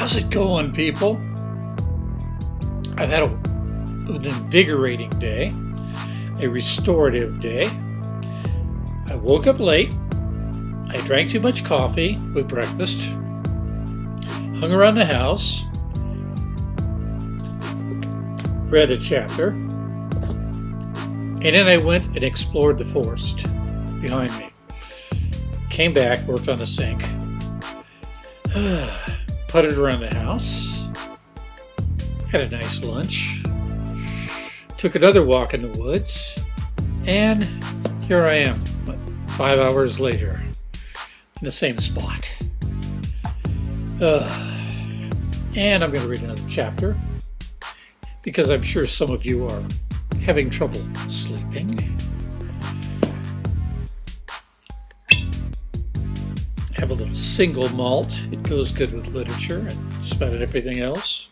How's it going, people? I've had a, an invigorating day, a restorative day. I woke up late. I drank too much coffee with breakfast, hung around the house, read a chapter, and then I went and explored the forest behind me. Came back, worked on the sink, putted around the house, had a nice lunch, took another walk in the woods, and here I am, five hours later, in the same spot. Uh, and I'm going to read another chapter because I'm sure some of you are having trouble sleeping. Single malt. It goes good with literature and just about everything else.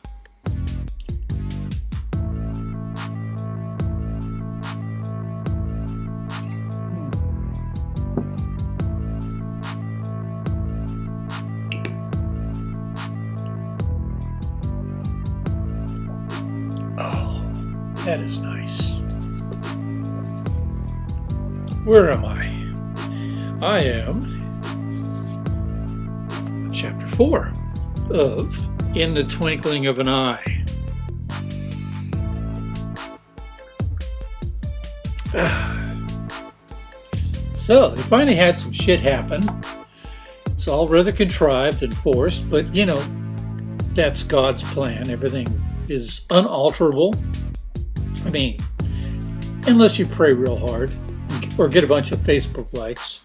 Oh, that is nice. Where am I? I am 4 of In the Twinkling of an Eye. So, they finally had some shit happen. It's all rather contrived and forced, but you know, that's God's plan. Everything is unalterable. I mean, unless you pray real hard or get a bunch of Facebook likes,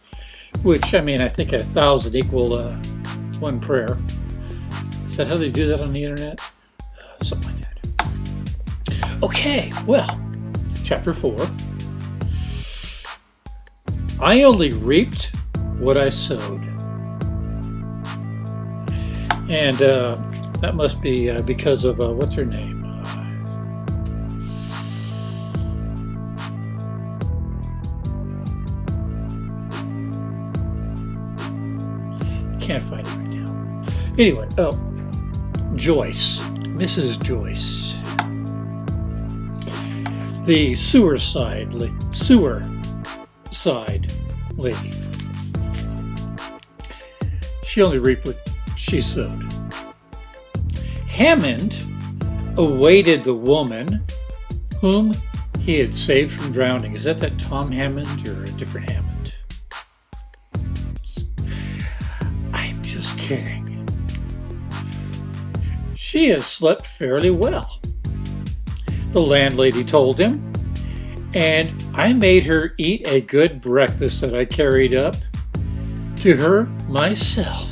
which I mean, I think a thousand equal uh, one prayer. Is that how they do that on the internet? Uh, something like that. Okay, well, chapter four. I only reaped what I sowed. And uh, that must be uh, because of, uh, what's her name? Can't find it. Anyway, oh, Joyce, Mrs. Joyce, the sewer side, sewer side lady. She only reaped what she sowed. Hammond awaited the woman whom he had saved from drowning. Is that that Tom Hammond or a different Hammond? I'm just kidding. She has slept fairly well, the landlady told him, and I made her eat a good breakfast that I carried up to her myself.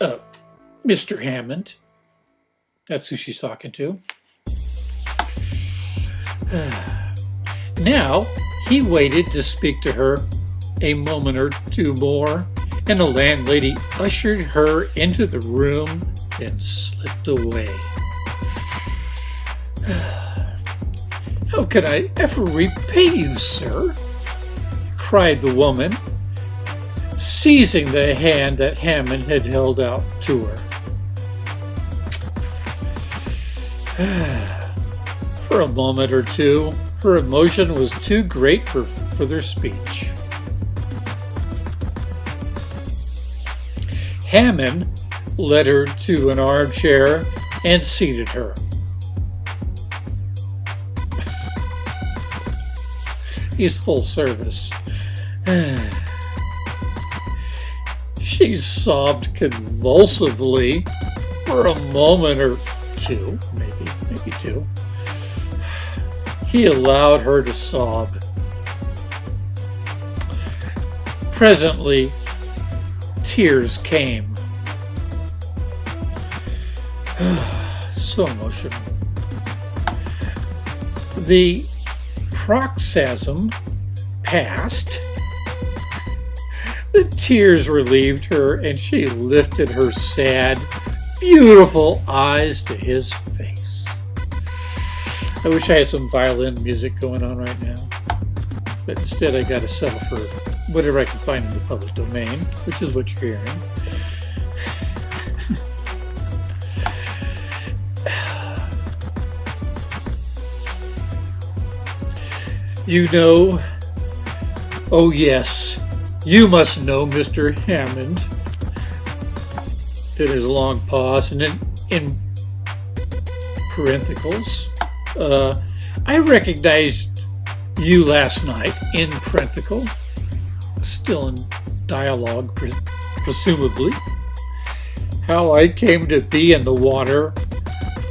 Uh, Mr. Hammond. That's who she's talking to. now, he waited to speak to her a moment or two more, and the landlady ushered her into the room and slipped away. How can I ever repay you, sir? cried the woman, seizing the hand that Hammond had held out to her. For a moment or two, her emotion was too great for further speech. Hammond led her to an armchair and seated her. He's full service. She sobbed convulsively for a moment or two, maybe, maybe two. He allowed her to sob. Presently, tears came. so emotional. The paroxysm passed. The tears relieved her, and she lifted her sad, beautiful eyes to his. I wish I had some violin music going on right now. But instead I gotta settle for whatever I can find in the public domain, which is what you're hearing. You know, oh yes, you must know Mr. Hammond. Did his long pause and then in parentheticals. Uh, I recognized you last night in parenthetical, still in dialogue, pre presumably. How I came to be in the water.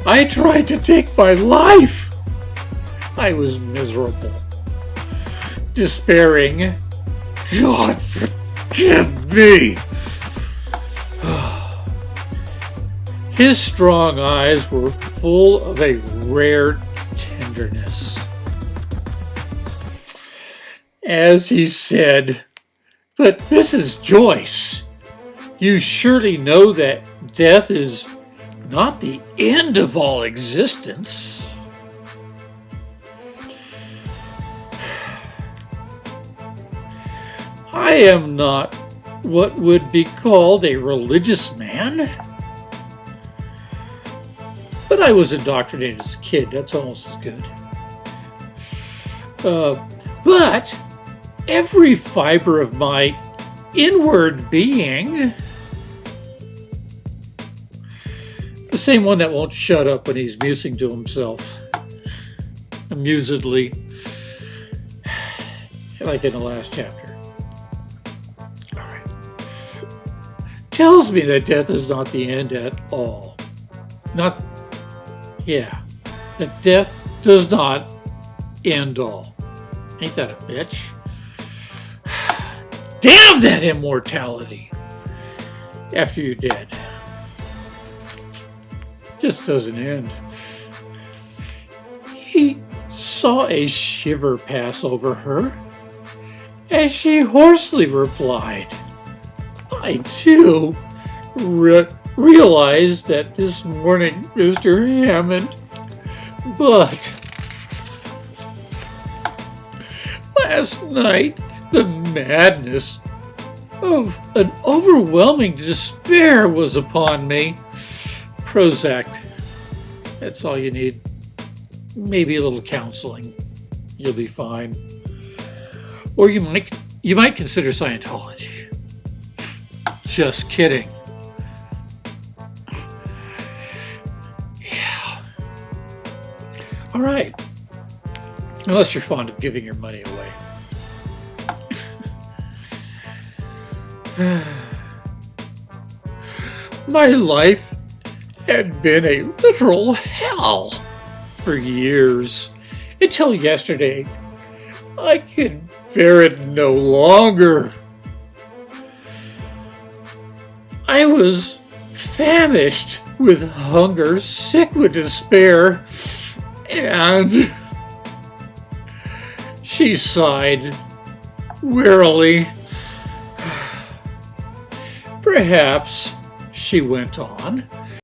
I tried to take my life. I was miserable despairing. God forgive me! His strong eyes were full of a rare tenderness. As he said, But Mrs. Joyce, you surely know that death is not the end of all existence. I am not what would be called a religious man. I was indoctrinated as a kid. That's almost as good. Uh, but every fiber of my inward being, the same one that won't shut up when he's musing to himself, amusedly, like in the last chapter. tells me that death is not the end at all. Not, yeah, that death does not end all. Ain't that a bitch? Damn that immortality after you're dead. Just doesn't end. He saw a shiver pass over her as she hoarsely replied, I too realized that this morning, Mr. Hammond, but last night the madness of an overwhelming despair was upon me. Prozac, that's all you need. Maybe a little counseling. You'll be fine. Or you might you might consider Scientology. Just kidding. All right. Unless you're fond of giving your money away. My life had been a literal hell for years. Until yesterday, I could bear it no longer. I was famished with hunger, sick with despair, and she sighed wearily. Perhaps, she went on,